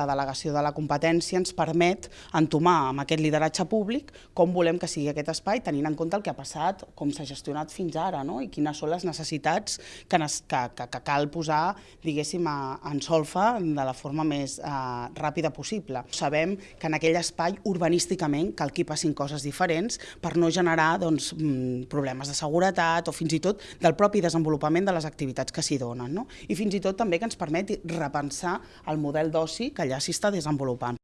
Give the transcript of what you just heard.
La delegació de la competència ens permet entomar amb aquest lideratge públic com volem que sigui aquest espai, tenint en compte el que ha passat, com s'ha gestionat fins ara no? i quines són les necessitats que, que, que, que cal posar, diguéssim, a, en solfa de la forma més eh, ràpida possible. Sabem que en aquell espai urbanísticament cal que hi passin coses diferents per no generar doncs, mm, problemes de seguretat o fins i tot del propi desenvolupament de les activitats que s'hi donen. No? I fins i tot també que ens permeti repensar el model d'oci que allà s'hi està desenvolupant.